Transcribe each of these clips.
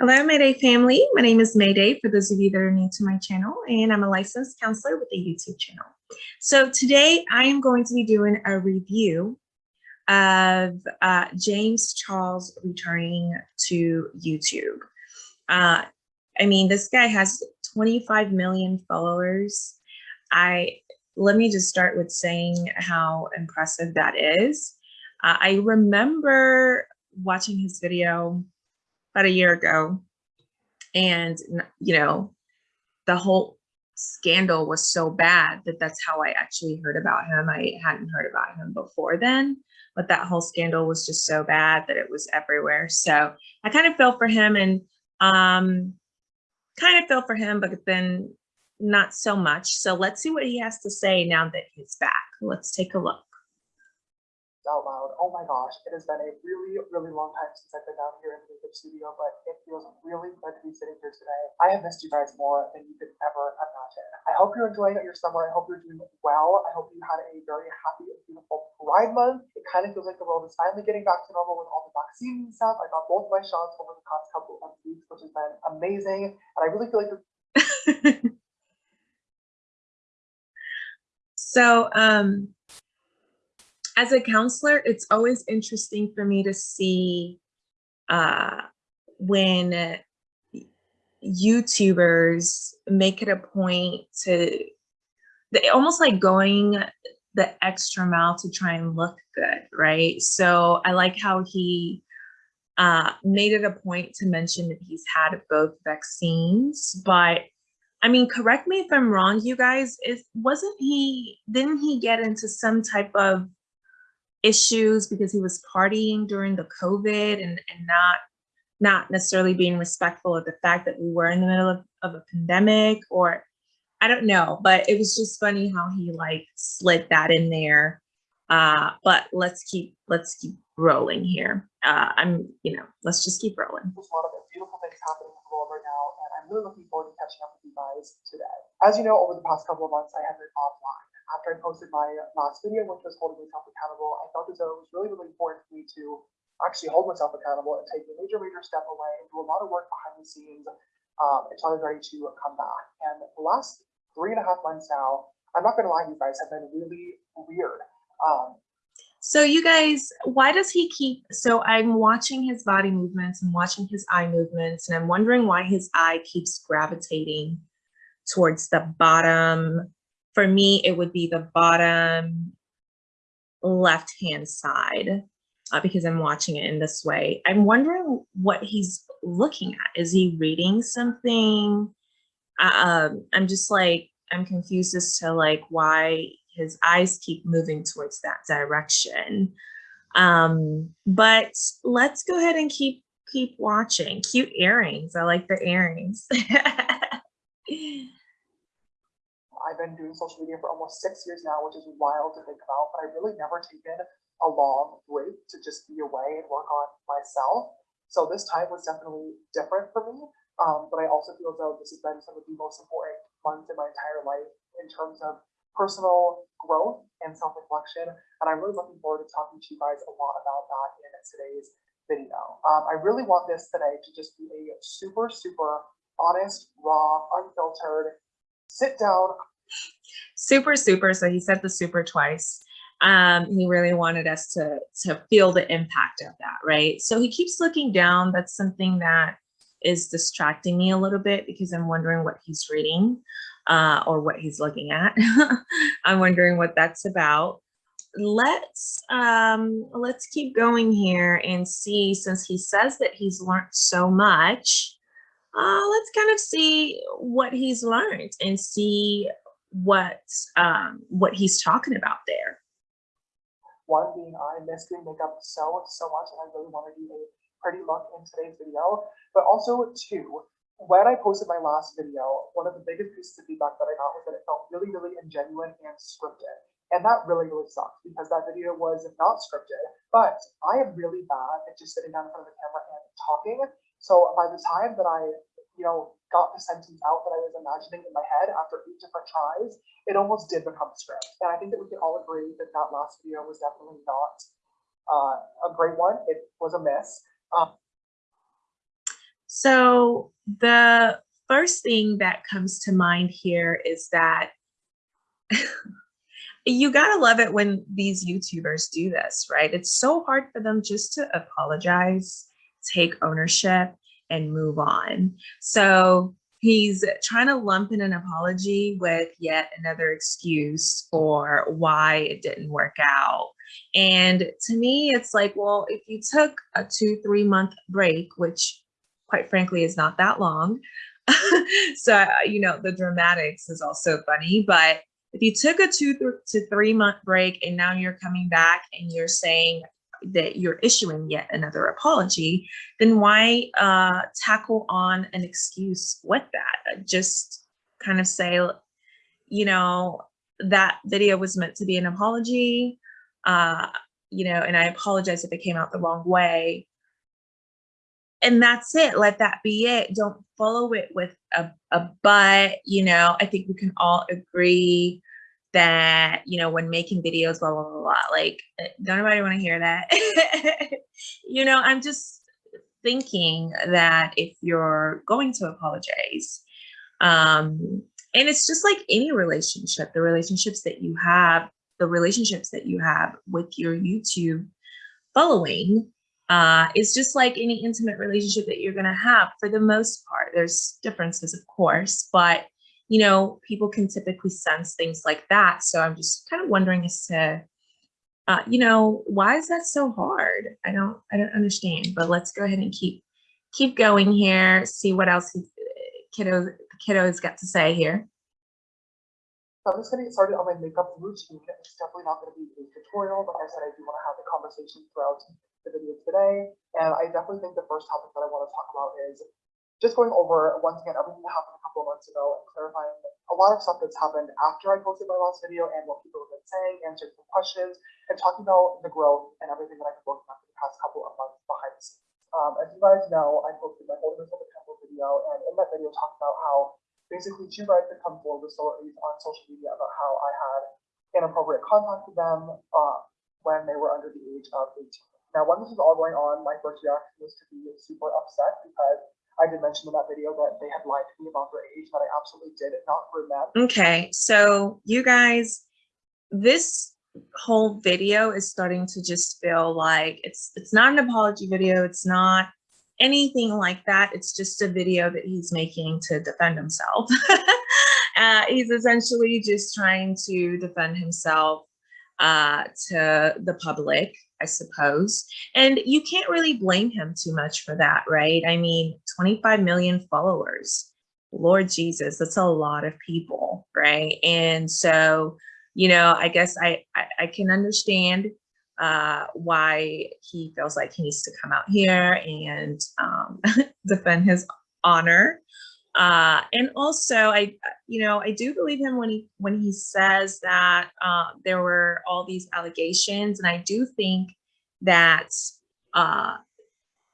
Hello, Mayday family. My name is Mayday for those of you that are new to my channel, and I'm a licensed counselor with a YouTube channel. So today I am going to be doing a review of uh, James Charles returning to YouTube. Uh, I mean, this guy has 25 million followers. I let me just start with saying how impressive that is. Uh, I remember watching his video about a year ago. And, you know, the whole scandal was so bad that that's how I actually heard about him. I hadn't heard about him before then, but that whole scandal was just so bad that it was everywhere. So I kind of felt for him and um, kind of felt for him, but then not so much. So let's see what he has to say now that he's back. Let's take a look. Oh my gosh, it has been a really, really long time since I've been down here in the YouTube studio, but it feels really good to be sitting here today. I have missed you guys more than you could ever imagine. I hope you're enjoying your summer. I hope you're doing well. I hope you had a very happy and beautiful Pride Month. It kind of feels like the world is finally getting back to normal with all the vaccines and stuff. I got both my shots over the past couple of weeks, which has been amazing. And I really feel like so um as a counselor, it's always interesting for me to see uh, when YouTubers make it a point to they almost like going the extra mile to try and look good, right? So I like how he uh, made it a point to mention that he's had both vaccines, but I mean, correct me if I'm wrong, you guys, is wasn't he, didn't he get into some type of issues because he was partying during the COVID and, and not not necessarily being respectful of the fact that we were in the middle of, of a pandemic or I don't know, but it was just funny how he like slid that in there. Uh, but let's keep let's keep rolling here. Uh, I'm, you know, let's just keep rolling. There's a lot of beautiful things happening in now, and I'm really looking forward to catching up with you guys today. As you know, over the past couple of months, I have been offline after I posted my last video, which was holding myself accountable, I felt as though it was really, really important for me to actually hold myself accountable and take a major, major step away and do a lot of work behind the scenes um, until I was ready to come back. And the last three and a half months now, I'm not going to lie, you guys have been really weird. Um, so you guys, why does he keep, so I'm watching his body movements and watching his eye movements, and I'm wondering why his eye keeps gravitating towards the bottom for me, it would be the bottom left-hand side uh, because I'm watching it in this way. I'm wondering what he's looking at. Is he reading something? Uh, um, I'm just like, I'm confused as to like why his eyes keep moving towards that direction. Um, but let's go ahead and keep keep watching. Cute earrings. I like the earrings. I've been doing social media for almost six years now, which is wild to think about, but I've really never taken a long break to just be away and work on myself. So this time was definitely different for me. Um, but I also feel as though this has been some of the most important months in my entire life in terms of personal growth and self-reflection. And I'm really looking forward to talking to you guys a lot about that in today's video. Um, I really want this today to just be a super, super honest, raw, unfiltered, sit down, super, super. So he said the super twice. Um, he really wanted us to, to feel the impact of that, right? So he keeps looking down. That's something that is distracting me a little bit because I'm wondering what he's reading uh, or what he's looking at. I'm wondering what that's about. Let's um, let's keep going here and see, since he says that he's learned so much, uh, let's kind of see what he's learned and see what um, what he's talking about there. One being I miss doing makeup so, so much, and I really want to do a pretty look in today's video. But also, two, when I posted my last video, one of the biggest pieces of feedback that I got was that it felt really, really ingenuine and scripted. And that really, really sucked because that video was not scripted. But I am really bad at just sitting down in front of the camera and talking. So by the time that I you know, got the sentence out that I was imagining in my head after eight different tries, it almost did become a script. And I think that we can all agree that that last video was definitely not uh, a great one. It was a miss. Um, So the first thing that comes to mind here is that you gotta love it when these YouTubers do this, right? It's so hard for them just to apologize, take ownership, and move on. So he's trying to lump in an apology with yet another excuse for why it didn't work out. And to me, it's like, well, if you took a two, three month break, which quite frankly is not that long. so, you know, the dramatics is also funny, but if you took a two th to three month break and now you're coming back and you're saying that you're issuing yet another apology, then why uh, tackle on an excuse with that? Just kind of say, you know, that video was meant to be an apology, uh, you know, and I apologize if it came out the wrong way. And that's it. Let that be it. Don't follow it with a, a but, you know, I think we can all agree that you know when making videos blah blah blah, blah. like eh, don't nobody want to hear that you know i'm just thinking that if you're going to apologize um and it's just like any relationship the relationships that you have the relationships that you have with your youtube following uh is just like any intimate relationship that you're to have for the most part there's differences of course but you know, people can typically sense things like that. So I'm just kind of wondering as to, uh, you know, why is that so hard? I don't, I don't understand. But let's go ahead and keep, keep going here. See what else he, kiddo, kiddo's got to say here. So I'm just going to get started on my makeup routine. It's definitely not going to be a tutorial, but I said, I do want to have the conversation throughout the video today. And I definitely think the first topic that I want to talk about is just going over once again everything that happened a couple of months ago and clarifying a lot of stuff that's happened after I posted my last video and what people have been saying, answering some questions, and talking about the growth and everything that I've been working on for the past couple of months behind the scenes. Um, as you guys know, I posted my Holding Myself Accountable video, and in that video talked about how basically two guys had come forward with stories on social media about how I had inappropriate contact with them uh, when they were under the age of 18. Now, when this was all going on, my first reaction was to be super upset because I did mention in that video that they had lied to me about their age, that I absolutely did not for them. Okay, so you guys, this whole video is starting to just feel like it's it's not an apology video. It's not anything like that. It's just a video that he's making to defend himself. uh, he's essentially just trying to defend himself uh, to the public, I suppose. And you can't really blame him too much for that, right? I mean, 25 million followers. Lord Jesus, that's a lot of people, right? And so, you know, I guess I, I, I can understand uh, why he feels like he needs to come out here and um, defend his honor uh, and also, I, you know, I do believe him when he when he says that uh, there were all these allegations, and I do think that uh,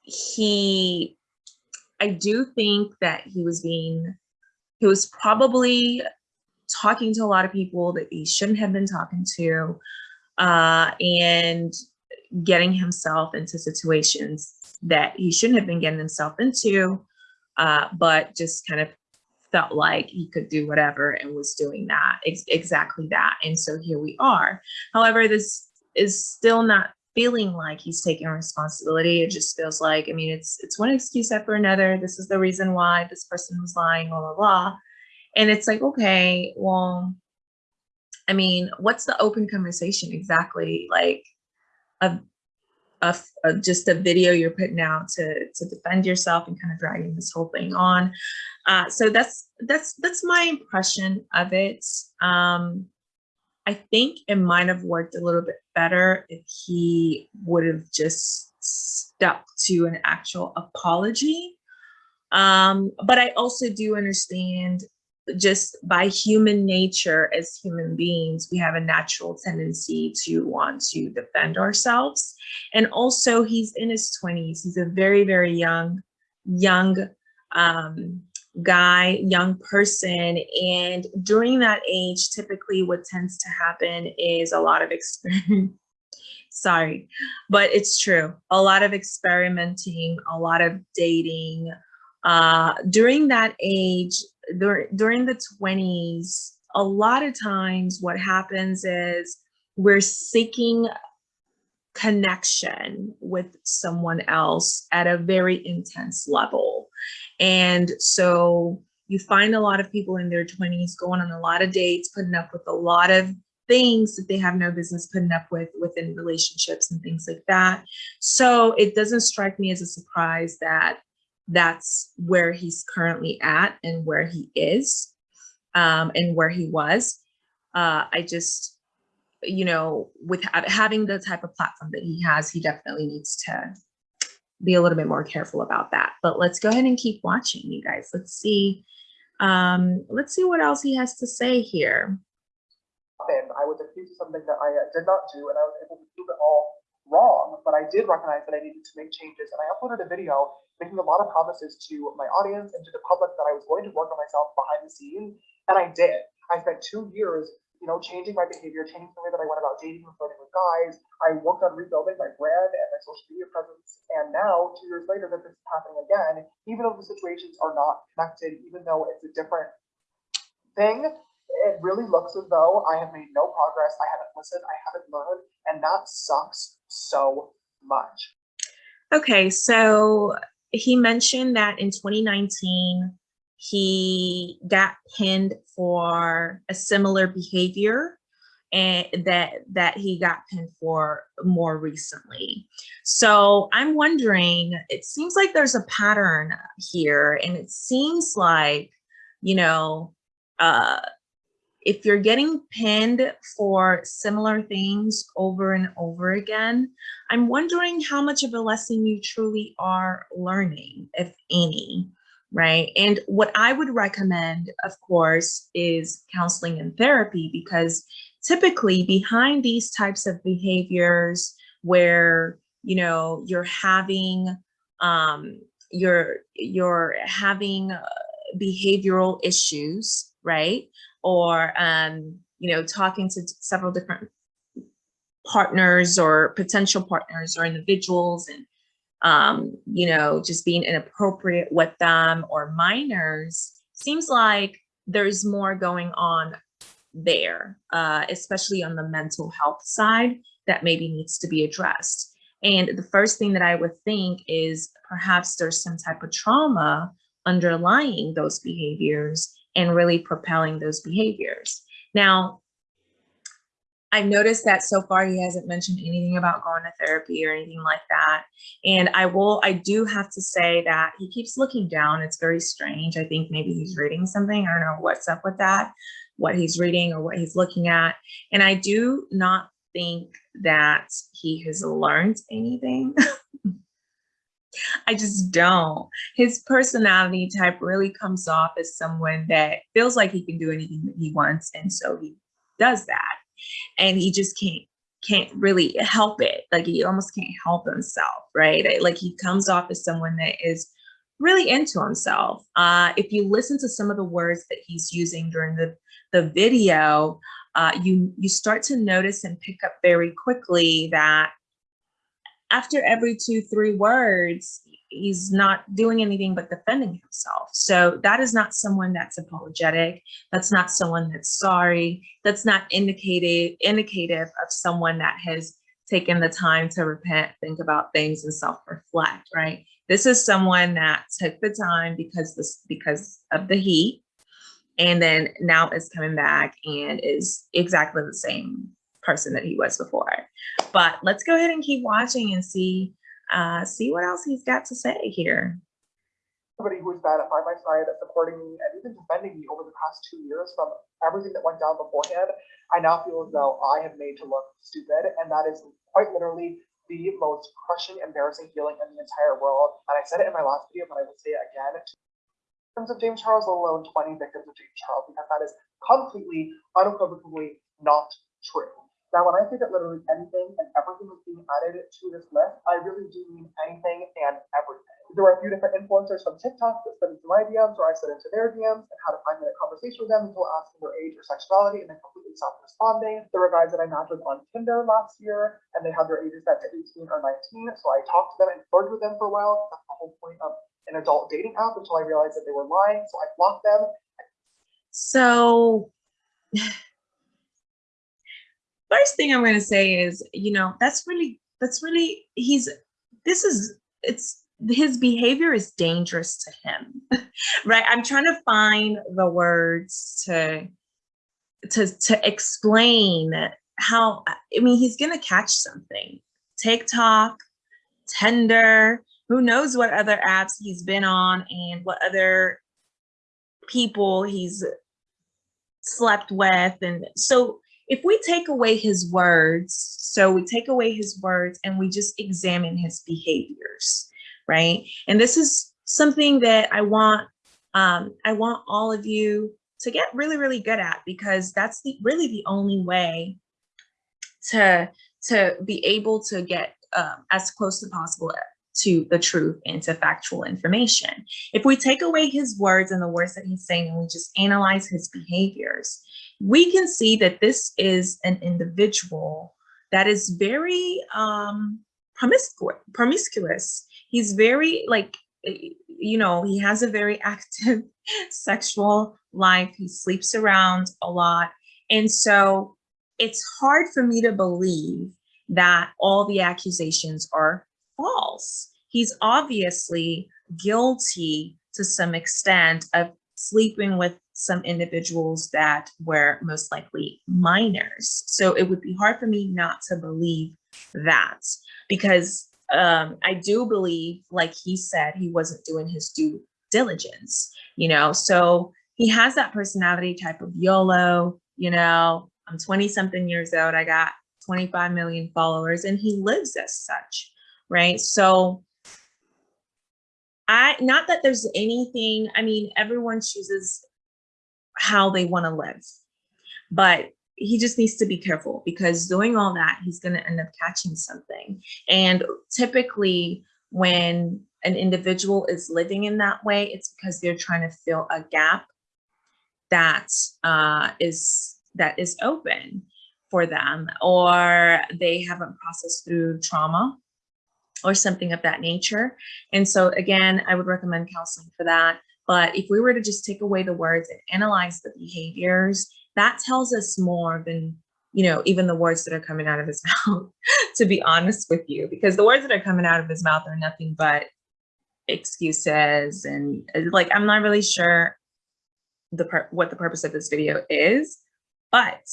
he, I do think that he was being, he was probably talking to a lot of people that he shouldn't have been talking to, uh, and getting himself into situations that he shouldn't have been getting himself into uh, but just kind of felt like he could do whatever and was doing that ex exactly that and so here we are. However this is still not feeling like he's taking responsibility. It just feels like i mean it's it's one excuse after another. This is the reason why this person was lying blah blah blah. And it's like okay well i mean what's the open conversation exactly like a a, a, just a video you're putting out to to defend yourself and kind of dragging this whole thing on. Uh, so that's that's that's my impression of it. Um, I think it might have worked a little bit better if he would have just stuck to an actual apology. Um, but I also do understand just by human nature as human beings, we have a natural tendency to want to defend ourselves. And also he's in his 20s. He's a very, very young, young um, guy, young person. And during that age, typically what tends to happen is a lot of experience. Sorry, but it's true. A lot of experimenting, a lot of dating, Uh, during that age, dur- during the 20s, a lot of times what happens is we're seeking connection with someone else at a very intense level. And so you find a lot of people in their 20s going on a lot of dates, putting up with a lot of things that they have no business putting up with within relationships and things like that. So it doesn't strike me as a surprise that that's where he's currently at and where he is um, and where he was. Uh, I just, you know, with ha- having the type of platform that he has, he definitely needs to be a little bit more careful about that. But let's go ahead and keep watching, you guys. Let's see. Um, let's see what else he has to say here. I was accused of something that I uh, did not do, and I was able to prove it all wrong. But I did recognize that I needed to make changes, and I uploaded a video making a lot of promises to my audience and to the public that I was going to work on myself behind the scenes, and I did. I spent two years you know, changing my behavior, changing the way that I went about dating and flirting with guys. I worked on rebuilding my brand and my social media presence. And now, two years later, that this is happening again, even though the situations are not connected, even though it's a different thing, it really looks as though I have made no progress. I haven't listened, I haven't learned, and that sucks so much. Okay, so he mentioned that in 2019, he got pinned for a similar behavior and that that he got pinned for more recently. So I'm wondering, it seems like there's a pattern here and it seems like, you know, uh, if you're getting pinned for similar things over and over again, I'm wondering how much of a lesson you truly are learning, if any right? And what I would recommend, of course, is counseling and therapy because typically behind these types of behaviors where, you know, you're having, um, you're, you're having uh, behavioral issues, right? Or, um, you know, talking to several different partners or potential partners or individuals and um, you know, just being inappropriate with them or minors, seems like there's more going on there, uh, especially on the mental health side that maybe needs to be addressed. And the first thing that I would think is perhaps there's some type of trauma underlying those behaviors and really propelling those behaviors. Now, I've noticed that so far he hasn't mentioned anything about going to therapy or anything like that. And I will, I do have to say that he keeps looking down. It's very strange. I think maybe he's reading something. I don't know what's up with that, what he's reading or what he's looking at. And I do not think that he has learned anything. I just don't. His personality type really comes off as someone that feels like he can do anything that he wants. And so he does that and he just can't can't really help it like he almost can't help himself right like he comes off as someone that is really into himself uh if you listen to some of the words that he's using during the the video uh you you start to notice and pick up very quickly that after every two three words he's not doing anything but defending himself. So that is not someone that's apologetic. That's not someone that's sorry. That's not indicative indicative of someone that has taken the time to repent, think about things and self-reflect, right? This is someone that took the time because this because of the heat and then now is coming back and is exactly the same person that he was before. But let's go ahead and keep watching and see uh, see what else he's got to say here. Somebody who's been by my side, supporting me, and even defending me over the past two years from everything that went down beforehand, I now feel as though I have made to look stupid, and that is quite literally the most crushing, embarrassing feeling in the entire world. And I said it in my last video, but I will say it again. In terms of James Charles, let alone 20 victims of James Charles, because that is completely, unequivocally not true. Now, when I say that literally anything and everything is being added to this list, I really do mean anything and everything. There were a few different influencers from TikTok that sent into my DMs or I slid into their DMs and had a five minute conversation with them until asking their age or sexuality and they completely stopped responding. There were guys that I matched with on Tinder last year and they had their ages set to 18 or 19. So I talked to them and flirted with them for a while. That's the whole point of an adult dating app until I realized that they were lying. So I blocked them. So first thing I'm going to say is, you know, that's really, that's really, he's, this is, it's, his behavior is dangerous to him, right? I'm trying to find the words to, to, to explain how, I mean, he's going to catch something. TikTok, Tinder, who knows what other apps he's been on and what other people he's slept with. And so if we take away his words, so we take away his words and we just examine his behaviors, right? And this is something that I want, um, I want all of you to get really, really good at because that's the really the only way to to be able to get um, as close as possible to the truth and to factual information. If we take away his words and the words that he's saying and we just analyze his behaviors, we can see that this is an individual that is very um, promiscuous, promiscuous. He's very like, you know, he has a very active sexual life. He sleeps around a lot. And so it's hard for me to believe that all the accusations are false. He's obviously guilty to some extent of sleeping with some individuals that were most likely minors. So it would be hard for me not to believe that because um, I do believe, like he said, he wasn't doing his due diligence, you know, so he has that personality type of YOLO, you know, I'm 20 something years old. I got 25 million followers and he lives as such, right? So I, not that there's anything, I mean, everyone chooses how they want to live, but he just needs to be careful because doing all that, he's going to end up catching something. And typically when an individual is living in that way, it's because they're trying to fill a gap that uh, is that is open for them or they haven't processed through trauma or something of that nature. And so again, I would recommend counseling for that. But if we were to just take away the words and analyze the behaviors, that tells us more than, you know, even the words that are coming out of his mouth, to be honest with you, because the words that are coming out of his mouth are nothing but excuses. And uh, like, I'm not really sure the what the purpose of this video is, but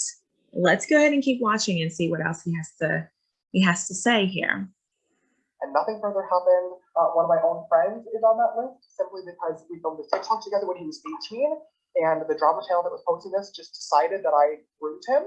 let's go ahead and keep watching and see what else he has to he has to say here. And nothing further happened. Uh, one of my own friends is on that list simply because we filmed this TikTok together when he was 18, and the drama channel that was posting this just decided that I groomed him.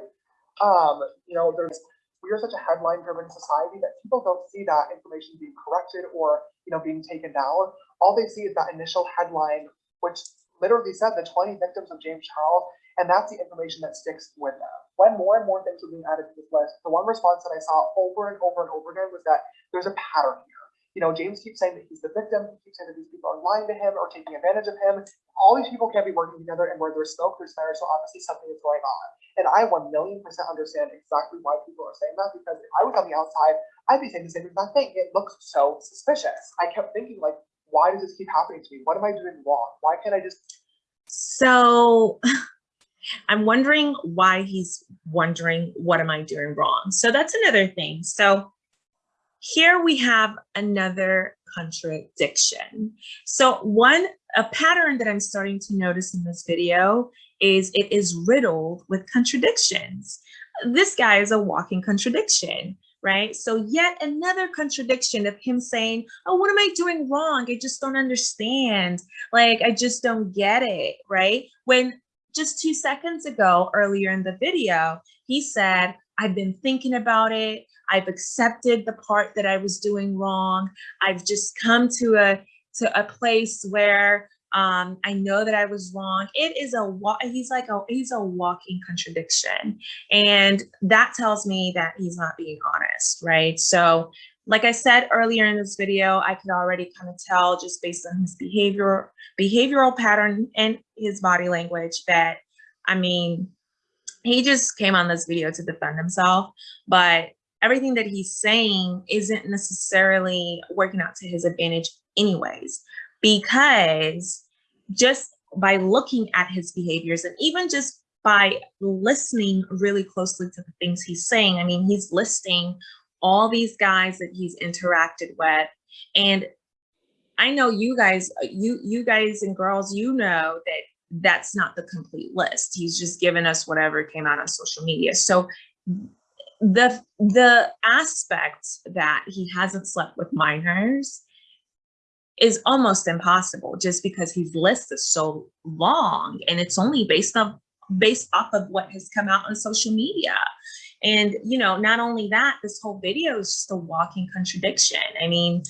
Um, you know, there's we are such a headline-driven society that people don't see that information being corrected or you know being taken down. All they see is that initial headline, which literally said the 20 victims of James Charles, and that's the information that sticks with them when more and more things were being added to this list, the one response that I saw over and over and over again was that there's a pattern here. You know, James keeps saying that he's the victim. He keeps saying that these people are lying to him or taking advantage of him. All these people can't be working together, and where there's smoke, there's fire. So obviously something is going on. And I one million percent understand exactly why people are saying that because if I was on the outside, I'd be saying the same exact thing. It looks so suspicious. I kept thinking like, why does this keep happening to me? What am I doing wrong? Why can't I just? So. I'm wondering why he's wondering, what am I doing wrong? So that's another thing. So here we have another contradiction. So one, a pattern that I'm starting to notice in this video is it is riddled with contradictions. This guy is a walking contradiction, right? So yet another contradiction of him saying, oh, what am I doing wrong? I just don't understand. Like, I just don't get it, right? When just two seconds ago, earlier in the video, he said, I've been thinking about it. I've accepted the part that I was doing wrong. I've just come to a to a place where um, I know that I was wrong. It is a. He's like a he's a walking contradiction, and that tells me that he's not being honest, right? So like I said earlier in this video, I could already kind of tell just based on his behavior, behavioral pattern and his body language that, I mean, he just came on this video to defend himself, but everything that he's saying isn't necessarily working out to his advantage anyways. Because just by looking at his behaviors and even just by listening really closely to the things he's saying, I mean, he's listing all these guys that he's interacted with and I know you guys, you you guys and girls, you know that that's not the complete list. He's just given us whatever came out on social media. So the the aspect that he hasn't slept with minors is almost impossible just because his list is so long and it's only based on based off of what has come out on social media. And you know, not only that, this whole video is just a walking contradiction. I mean,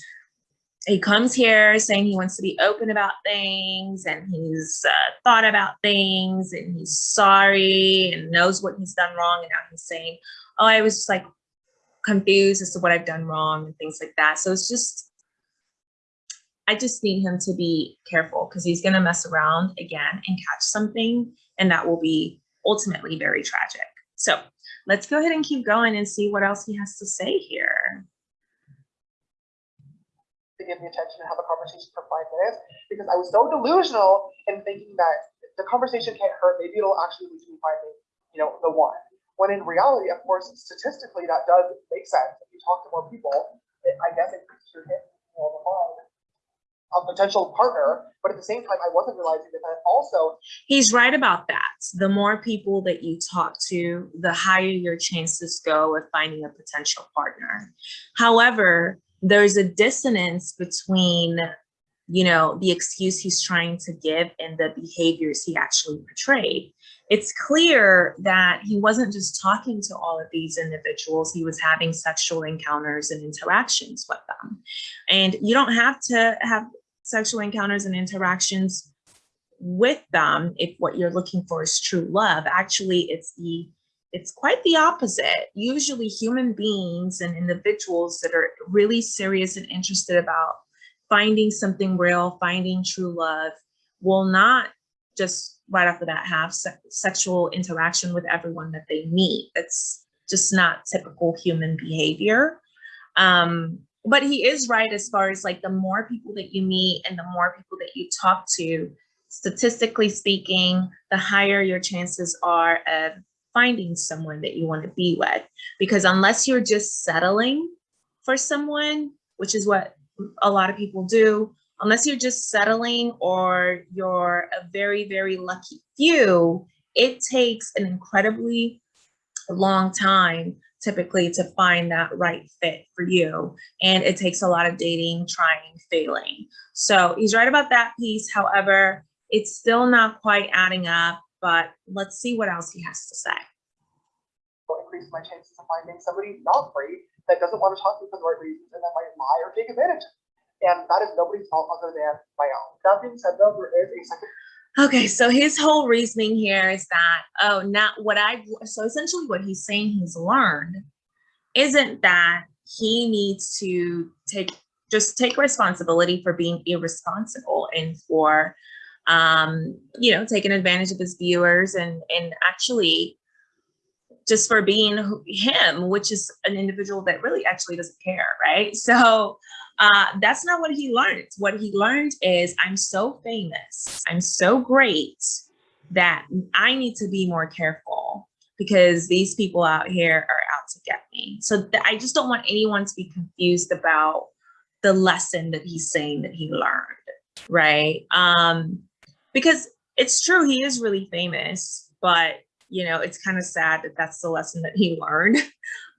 he comes here saying he wants to be open about things and he's uh, thought about things and he's sorry and knows what he's done wrong and now he's saying oh i was just like confused as to what i've done wrong and things like that so it's just i just need him to be careful because he's going to mess around again and catch something and that will be ultimately very tragic so let's go ahead and keep going and see what else he has to say here to give me attention and have a conversation for five minutes because I was so delusional in thinking that the conversation can't hurt. Maybe it'll actually lead to me finding, you know, the one. When in reality, of course, statistically, that does make sense. If you talk to more people, it, I guess it your hit you the mind a potential partner, but at the same time, I wasn't realizing that, I also. He's right about that. The more people that you talk to, the higher your chances go of finding a potential partner. However, there's a dissonance between you know the excuse he's trying to give and the behaviors he actually portrayed it's clear that he wasn't just talking to all of these individuals he was having sexual encounters and interactions with them and you don't have to have sexual encounters and interactions with them if what you're looking for is true love actually it's the it's quite the opposite. Usually human beings and individuals that are really serious and interested about finding something real, finding true love, will not just right off the bat have se sexual interaction with everyone that they meet. That's just not typical human behavior. Um, but he is right as far as like the more people that you meet and the more people that you talk to, statistically speaking, the higher your chances are of finding someone that you want to be with. Because unless you're just settling for someone, which is what a lot of people do, unless you're just settling or you're a very, very lucky few, it takes an incredibly long time typically to find that right fit for you. And it takes a lot of dating, trying, failing. So he's right about that piece. However, it's still not quite adding up but let's see what else he has to say. Increase my chances of finding somebody not great that doesn't want to talk to me for the right reasons and that might lie or take advantage. And that is nobody's fault other than my own. That being said, though, there is a second. Okay, so his whole reasoning here is that, oh, not what I've, so essentially what he's saying he's learned isn't that he needs to take, just take responsibility for being irresponsible and for um, you know, taking advantage of his viewers and, and actually just for being him, which is an individual that really actually doesn't care, right? So uh, that's not what he learned. What he learned is I'm so famous, I'm so great that I need to be more careful because these people out here are out to get me. So I just don't want anyone to be confused about the lesson that he's saying that he learned, right? Um, because it's true he is really famous but you know it's kind of sad that that's the lesson that he learned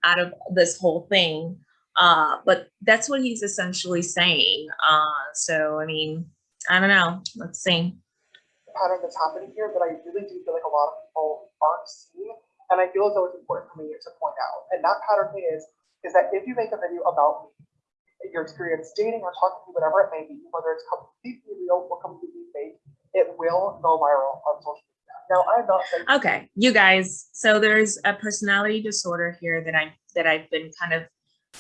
out of this whole thing uh but that's what he's essentially saying uh so i mean i don't know let's see The pattern that's happening here that i really do feel like a lot of people aren't seeing and i feel as though it's important for me to point out and that pattern is is that if you make a video about me your experience dating or talking to whatever it may be whether it's completely real or completely fake it will go viral on social media. Now, I'm not saying Okay, you guys, so there's a personality disorder here that I'm that I've been kind of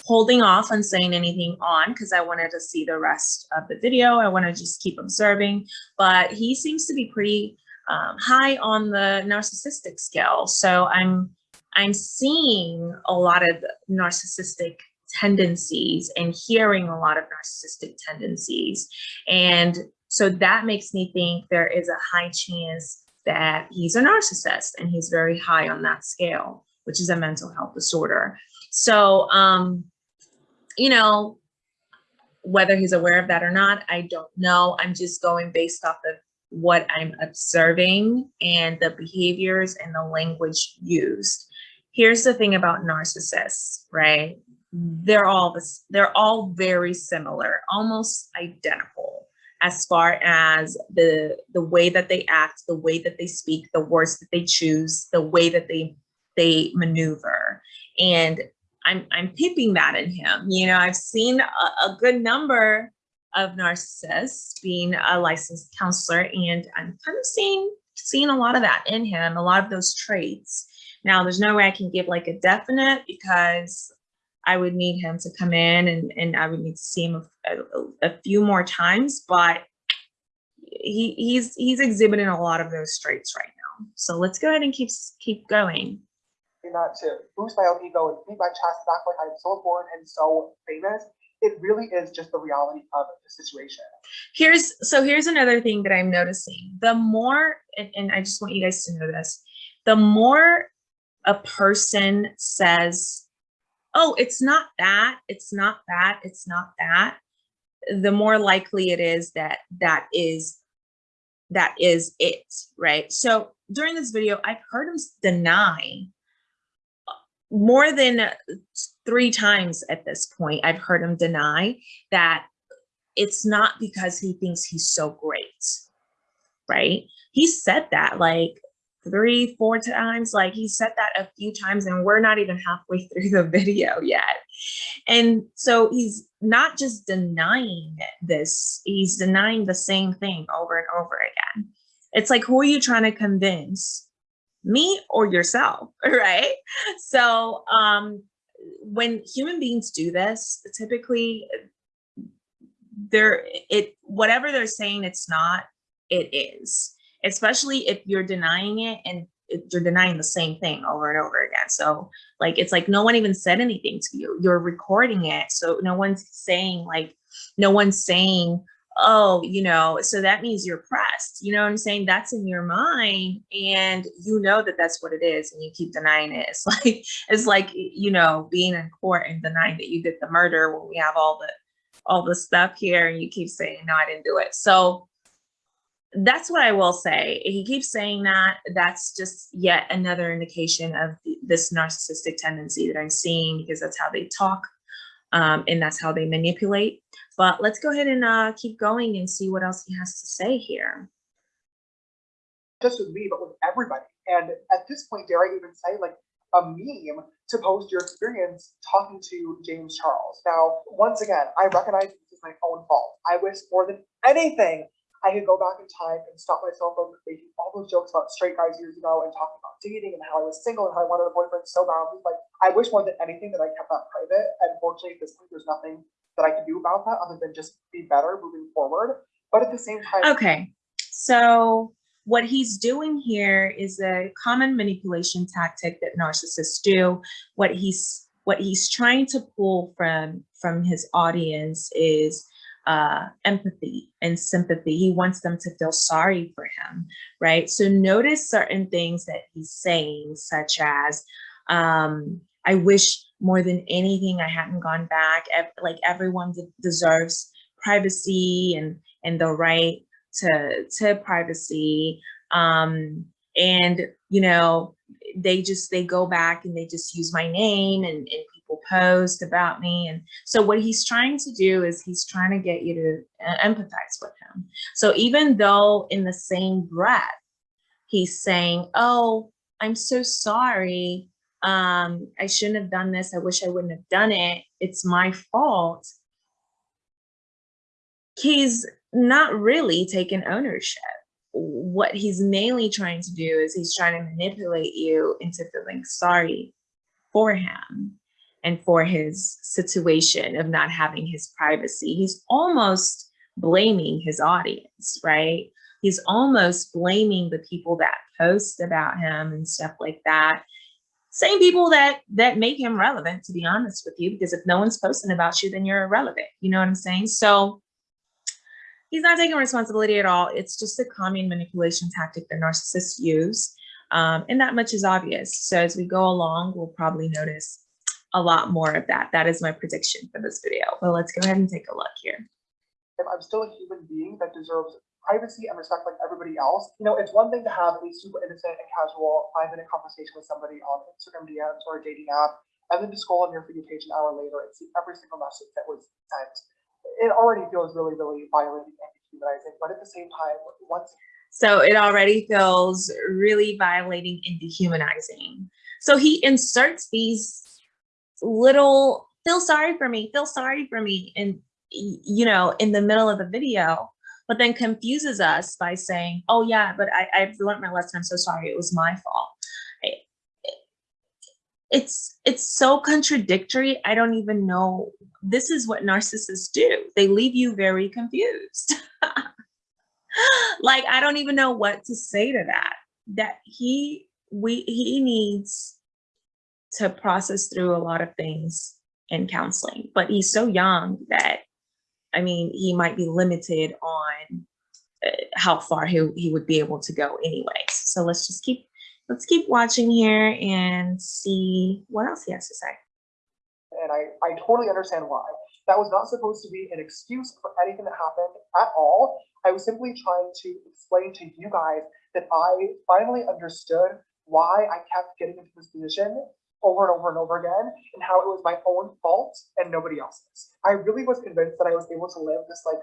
holding off on saying anything on because I wanted to see the rest of the video. I want to just keep observing, but he seems to be pretty um, high on the narcissistic scale. So I'm I'm seeing a lot of narcissistic tendencies and hearing a lot of narcissistic tendencies. And so that makes me think there is a high chance that he's a narcissist and he's very high on that scale, which is a mental health disorder. So, um, you know, whether he's aware of that or not, I don't know. I'm just going based off of what I'm observing and the behaviors and the language used. Here's the thing about narcissists, right? They're all this, they're all very similar, almost identical as far as the the way that they act, the way that they speak, the words that they choose, the way that they they maneuver. And I'm I'm peeping that in him. You know, I've seen a, a good number of narcissists being a licensed counselor, and I'm kind of seeing seeing a lot of that in him, a lot of those traits. Now, there's no way I can give like a definite because I would need him to come in and, and I would need to see him a, a, a few more times, but he, he's he's exhibiting a lot of those traits right now. So let's go ahead and keep keep going. Not to boost my own ego and beat my chest back like I'm so important and so famous. It really is just the reality of the situation. Here's so here's another thing that I'm noticing. The more, and, and I just want you guys to know this, the more a person says oh, it's not that, it's not that, it's not that, the more likely it is that that is that is it, right? So during this video, I've heard him deny more than three times at this point. I've heard him deny that it's not because he thinks he's so great, right? He said that like three, four times. Like he said that a few times and we're not even halfway through the video yet. And so he's not just denying this, he's denying the same thing over and over again. It's like, who are you trying to convince? Me or yourself, right? So um, when human beings do this, typically they're it whatever they're saying it's not, it is especially if you're denying it and you're denying the same thing over and over again. So like, it's like no one even said anything to you. You're recording it. So no one's saying like, no one's saying, oh, you know, so that means you're pressed. You know what I'm saying? That's in your mind and you know that that's what it is and you keep denying it. It's like, it's like, you know, being in court and denying that you did the murder when we have all the, all the stuff here and you keep saying, no, I didn't do it. So that's what I will say. He keeps saying that. That's just yet another indication of this narcissistic tendency that I'm seeing because that's how they talk um, and that's how they manipulate. But let's go ahead and uh, keep going and see what else he has to say here. Just with me, but with everybody. And at this point, dare I even say, like, a meme to post your experience talking to James Charles. Now, once again, I recognize this is my own fault. I wish more than anything I could go back in time and stop myself from making all those jokes about straight guys years ago and talking about dating and how I was single and how I wanted a boyfriend so badly. Like, I wish more than anything that I kept that private. And fortunately, at this point, there's nothing that I can do about that other than just be better moving forward. But at the same time, okay. So what he's doing here is a common manipulation tactic that narcissists do. What he's what he's trying to pull from from his audience is uh, empathy and sympathy. He wants them to feel sorry for him, right? So notice certain things that he's saying, such as, um, I wish more than anything I hadn't gone back. Like everyone deserves privacy and, and the right to, to privacy. Um, and, you know, they just, they go back and they just use my name and, and people post about me. And so what he's trying to do is he's trying to get you to uh, empathize with him. So even though in the same breath, he's saying, oh, I'm so sorry. Um, I shouldn't have done this. I wish I wouldn't have done it. It's my fault. He's not really taking ownership. What he's mainly trying to do is he's trying to manipulate you into feeling sorry for him and for his situation of not having his privacy. He's almost blaming his audience, right? He's almost blaming the people that post about him and stuff like that same people that that make him relevant to be honest with you because if no one's posting about you then you're irrelevant. You know what i'm saying? So he's not taking responsibility at all. It's just a common manipulation tactic that narcissists use um, and that much is obvious. So as we go along we'll probably notice a lot more of that. That is my prediction for this video but let's go ahead and take a look here. I'm still a human being that deserves privacy and respect like everybody else. You know, it's one thing to have a super innocent and casual five minute conversation with somebody on Instagram DMs or a dating app, and then to scroll on your You page an hour later and see every single message that was sent. It already feels really, really violating and dehumanizing, but at the same time, once so it already feels really violating and dehumanizing. So he inserts these little feel sorry for me, feel sorry for me, and you know, in the middle of the video, but then confuses us by saying, oh yeah, but I, I've learned my lesson. I'm so sorry. It was my fault. It's, it's so contradictory. I don't even know. This is what narcissists do. They leave you very confused. like, I don't even know what to say to that, that he, we, he needs to process through a lot of things in counseling, but he's so young that I mean, he might be limited on uh, how far he, he would be able to go anyways. So let's just keep, let's keep watching here and see what else he has to say. And I, I totally understand why. That was not supposed to be an excuse for anything that happened at all. I was simply trying to explain to you guys that I finally understood why I kept getting into this position over and over and over again and how it was my own fault and nobody else's. I really was convinced that I was able to live this like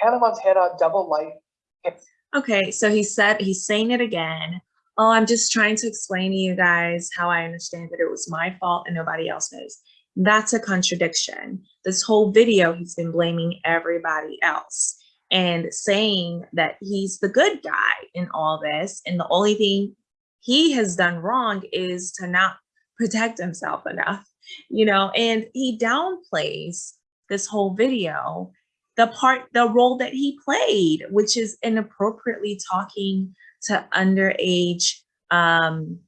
Hannah Montana double life. Okay, so he said he's saying it again. Oh, I'm just trying to explain to you guys how I understand that it was my fault and nobody else knows. That's a contradiction. This whole video, he's been blaming everybody else and saying that he's the good guy in all this. And the only thing he has done wrong is to not protect himself enough, you know, and he downplays this whole video, the part, the role that he played, which is inappropriately talking to underage um,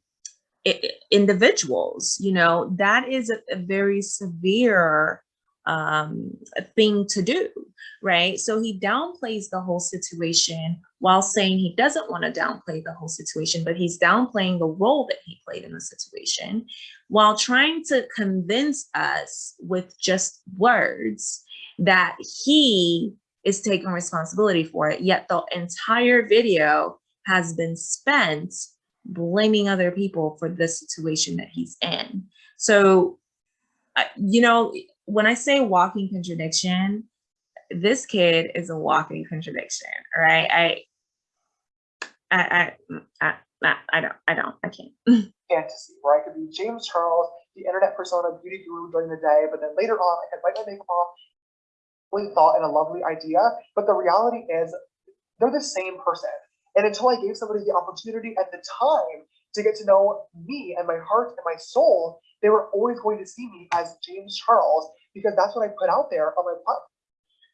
individuals, you know, that is a, a very severe um, thing to do, right? So he downplays the whole situation while saying he doesn't want to downplay the whole situation, but he's downplaying the role that he played in the situation while trying to convince us with just words that he is taking responsibility for it. Yet the entire video has been spent blaming other people for the situation that he's in. So, uh, you know, when I say walking contradiction, this kid is a walking contradiction, right? I, I, I, I, I don't, I don't, I can't. Fantasy, where I could be James Charles, the internet persona, beauty guru during the day, but then later on I could bite my makeup off, really thought and a lovely idea, but the reality is they're the same person. And until I gave somebody the opportunity at the time to get to know me and my heart and my soul, they were always going to see me as James Charles because that's what I put out there on my platform.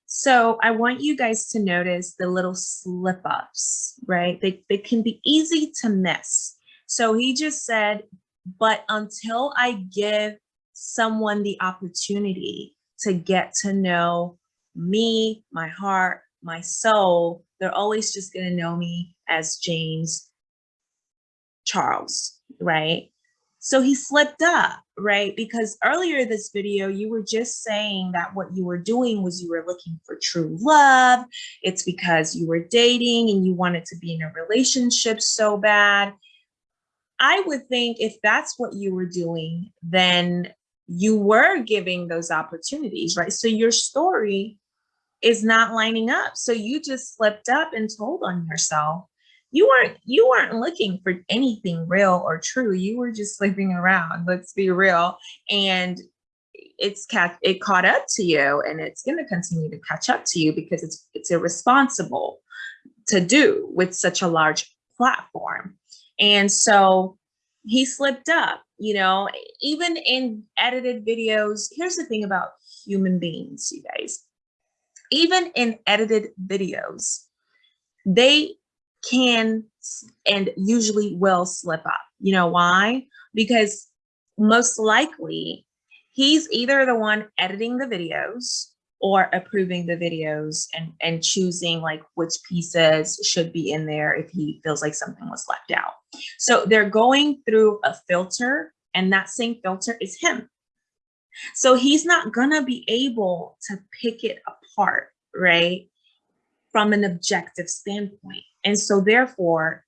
So I want you guys to notice the little slip ups, right? They, they can be easy to miss. So he just said, but until I give someone the opportunity to get to know me, my heart, my soul, they're always just going to know me as James Charles, right? So he slipped up, right? Because earlier this video, you were just saying that what you were doing was you were looking for true love. It's because you were dating and you wanted to be in a relationship so bad. I would think if that's what you were doing, then you were giving those opportunities, right? So your story is not lining up. So you just slipped up and told on yourself you weren't you weren't looking for anything real or true. You were just sleeping around let's be real. And it's it caught up to you and it's going to continue to catch up to you because it's it's irresponsible to do with such a large platform. And so he slipped up you know even in edited videos. Here's the thing about human beings you guys. Even in edited videos they can and usually will slip up. You know why? because most likely he's either the one editing the videos or approving the videos and, and choosing like which pieces should be in there if he feels like something was left out. So they're going through a filter and that same filter is him. So he's not gonna be able to pick it apart, right? From an objective standpoint. And so therefore,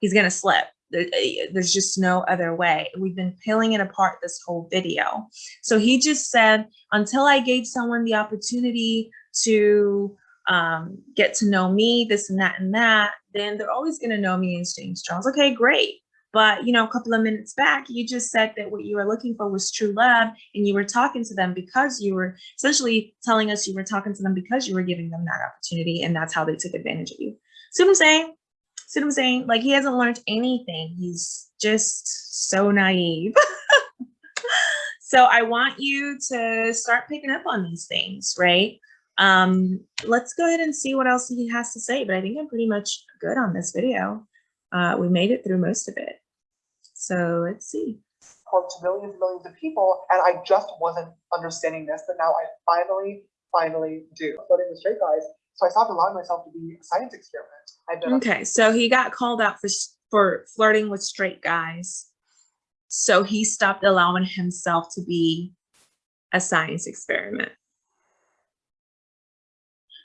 he's gonna slip. Eh, There's just no other way. We've been peeling it apart this whole video. So he just said, until I gave someone the opportunity to um, get to know me, this and that and that, then they're always gonna know me as James Charles. Okay, great. But you know, a couple of minutes back, you just said that what you were looking for was true love, and you were talking to them because you were essentially telling us you were talking to them because you were giving them that opportunity, and that's how they took advantage of you. See what I'm saying? See what I'm saying? Like he hasn't learned anything. He's just so naive. so I want you to start picking up on these things, right? Um, let's go ahead and see what else he has to say, but I think I'm pretty much good on this video. Uh, we made it through most of it. So let's see. report to millions and millions of people, and I just wasn't understanding this, but now I finally, finally do. Flirting with straight guys, so I stopped allowing myself to be a science experiment. Okay, so he got called out for for flirting with straight guys. So he stopped allowing himself to be a science experiment.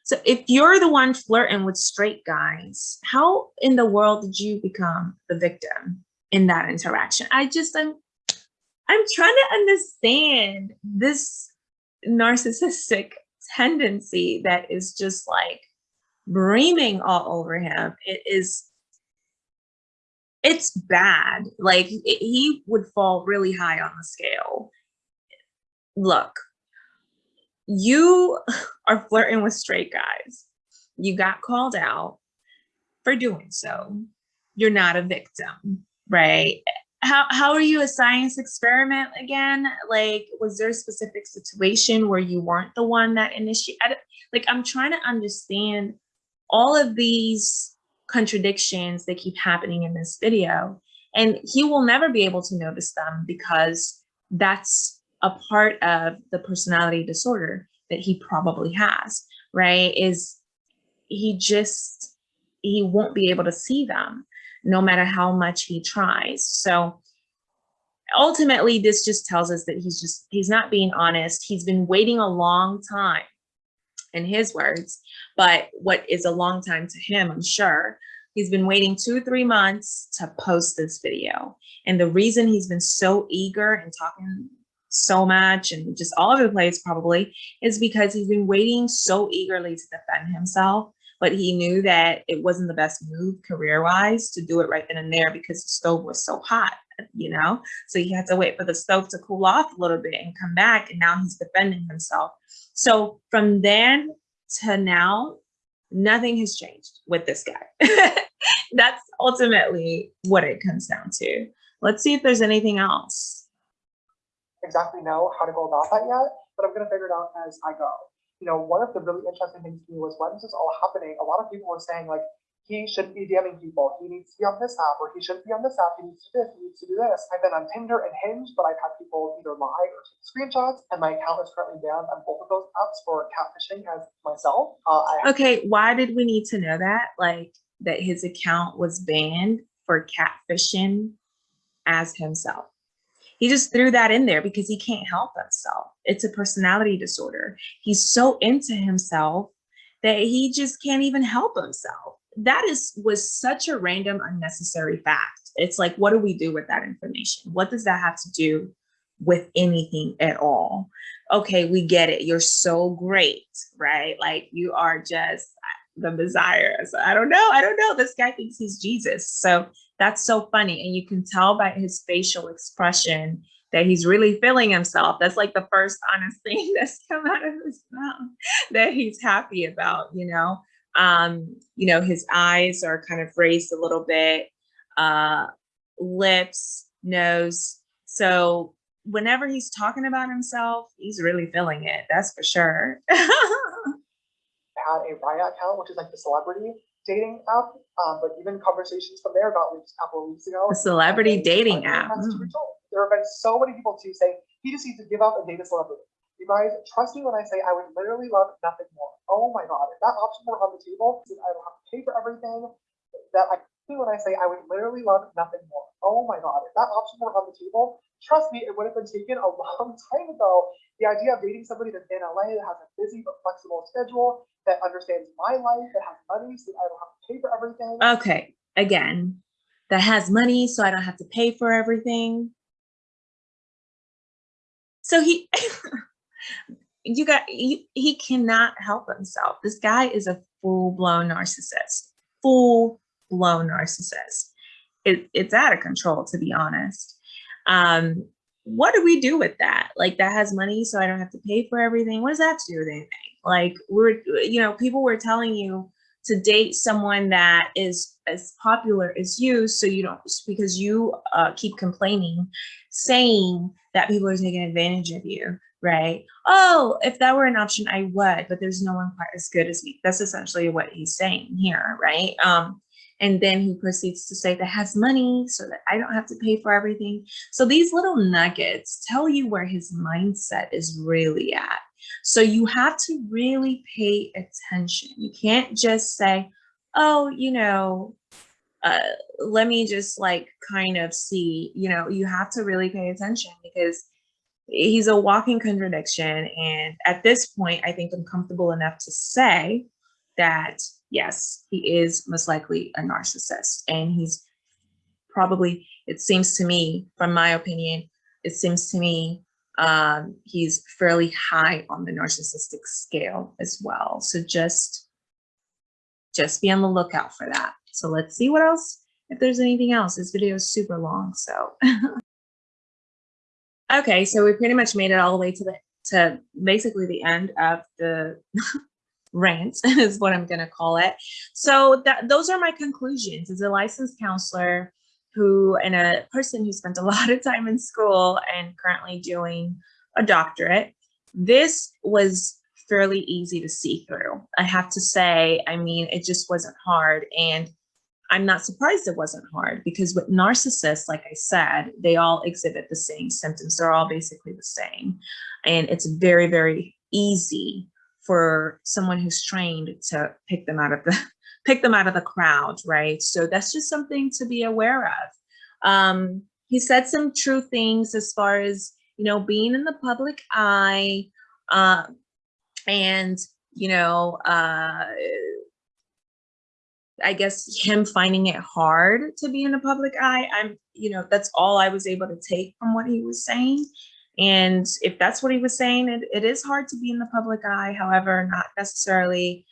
So if you're the one flirting with straight guys, how in the world did you become the victim in that interaction? I just I'm I'm trying to understand this narcissistic tendency that is just like breaming all over him. It is it's bad. Like it- he would fall really high on the scale. Look, you are flirting with straight guys. You got called out for doing so. You're not a victim, right? How how are you a science experiment again? Like, was there a specific situation where you weren't the one that initiated? Like, I'm trying to understand all of these contradictions that keep happening in this video. And he will never be able to notice them because that's a part of the personality disorder that he probably has, right? Is he just, he won't be able to see them no matter how much he tries. So ultimately, this just tells us that he's just, he's not being honest. He's been waiting a long time in his words, but what is a long time to him, I'm sure. He's been waiting two, three months to post this video. And the reason he's been so eager and talking so much and just all over the place probably is because he's been waiting so eagerly to defend himself. But he knew that it wasn't the best move career wise to do it right then and there because the stove was so hot, you know? So he had to wait for the stove to cool off a little bit and come back. And now he's defending himself. So from then to now, nothing has changed with this guy. That's ultimately what it comes down to. Let's see if there's anything else. exactly know how to go about that yet, but I'm gonna figure it out as I go. You know, one of the really interesting things to me was when this was all happening, a lot of people were saying like, he shouldn't be DMing people, he needs to be on this app, or he shouldn't be on this app, he needs to do this, he needs to do this. I've been on Tinder and Hinge, but I've had people either lie or take screenshots, and my account is currently banned on both of those apps for catfishing as myself. Uh, Okay, why did we need to know that? Like that his account was banned for catfishing as himself. He just threw that in there because he can't help himself. It's a personality disorder. He's so into himself that he just can't even help himself. That is was such a random unnecessary fact. It's like what do we do with that information? What does that have to do with anything at all? Okay, we get it. You're so great, right? Like you are just the Messiah. So I don't know. I don't know. This guy thinks he's Jesus. So that's so funny. And you can tell by his facial expression that he's really feeling himself. That's like the first honest thing that's come out of his mouth that he's happy about, you know. Um, you know, his eyes are kind of raised a little bit, uh, lips, nose. So whenever he's talking about himself, he's really feeling it. That's for sure. had a Raya account, which is like the celebrity dating app. Um, but even conversations from there got leaked a couple of weeks ago. A celebrity dating app. Mm. There have been so many people too saying he just needs to give up and date a celebrity. You guys, trust me when I say I would literally love nothing more. Oh my god, if that option were on the table, I don't have to pay for everything. That I when I say I would literally love nothing more. Oh my god, if that option were on the table, trust me, it would have been taken a long time ago. The idea of dating somebody that's in LA that has a busy but flexible schedule, that understands my life, that has money, so I don't have to pay for everything. Okay, again, that has money, so I don't have to pay for everything. So he, you got, you, he cannot help himself. This guy is a full blown narcissist, full blown narcissist. It, it's out of control, to be honest. Um, what do we do with that? Like that has money, so I don't have to pay for everything. What does that do with anything? Like we're, you know, people were telling you to date someone that is as popular as you so you don't because you uh, keep complaining saying that people are taking advantage of you right oh if that were an option i would but there's no one quite as good as me that's essentially what he's saying here right um and then he proceeds to say that has money so that i don't have to pay for everything so these little nuggets tell you where his mindset is really at so you have to really pay attention. You can't just say, oh, you know, uh, let me just like kind of see, you know, you have to really pay attention because he's a walking contradiction. And at this point, I think I'm comfortable enough to say that, yes, he is most likely a narcissist. And he's probably, it seems to me, from my opinion, it seems to me um, he's fairly high on the narcissistic scale as well. So just, just be on the lookout for that. So let's see what else, if there's anything else. This video is super long, so. okay, so we pretty much made it all the way to the, to basically the end of the rant is what I'm gonna call it. So that those are my conclusions. As a licensed counselor, who and a person who spent a lot of time in school and currently doing a doctorate, this was fairly easy to see through. I have to say, I mean, it just wasn't hard. And I'm not surprised it wasn't hard because with narcissists, like I said, they all exhibit the same symptoms. They're all basically the same. And it's very, very easy for someone who's trained to pick them out of the pick them out of the crowd, right? So that's just something to be aware of. Um, he said some true things as far as, you know, being in the public eye uh, and, you know, uh, I guess him finding it hard to be in the public eye. I'm, you know, that's all I was able to take from what he was saying. And if that's what he was saying, it, it is hard to be in the public eye. However, not necessarily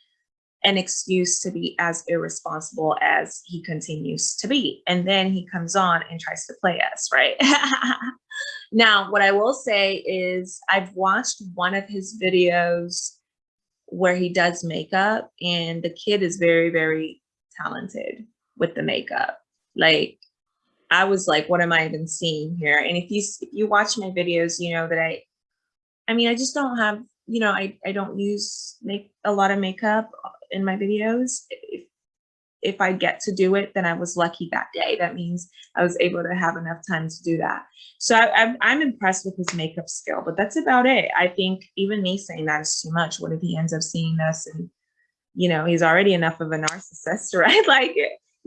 an excuse to be as irresponsible as he continues to be. And then he comes on and tries to play us, right? now, what I will say is I've watched one of his videos where he does makeup and the kid is very, very talented with the makeup. Like I was like, what am I even seeing here? And if you if you watch my videos, you know that I I mean, I just don't have, you know, I, I don't use make a lot of makeup uh, in my videos. If, if I get to do it, then I was lucky that day. That means I was able to have enough time to do that. So I, I'm, I'm impressed with his makeup skill, but that's about it. I think even me saying that is too much. What if he ends up seeing this and, you know, he's already enough of a narcissist, right? Like,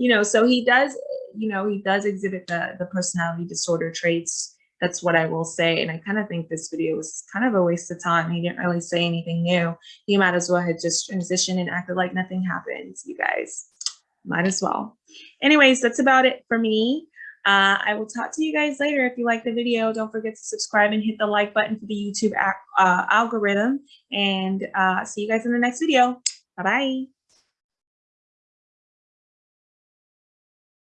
you know, so he does, you know, he does exhibit the, the personality disorder traits that's what I will say. And I kind of think this video was kind of a waste of time. He didn't really say anything new. He might as well have just transitioned and acted like nothing happened, you guys. Might as well. Anyways, that's about it for me. Uh, I will talk to you guys later. If you like the video, don't forget to subscribe and hit the like button for the YouTube uh, algorithm. And uh, see you guys in the next video. Bye-bye.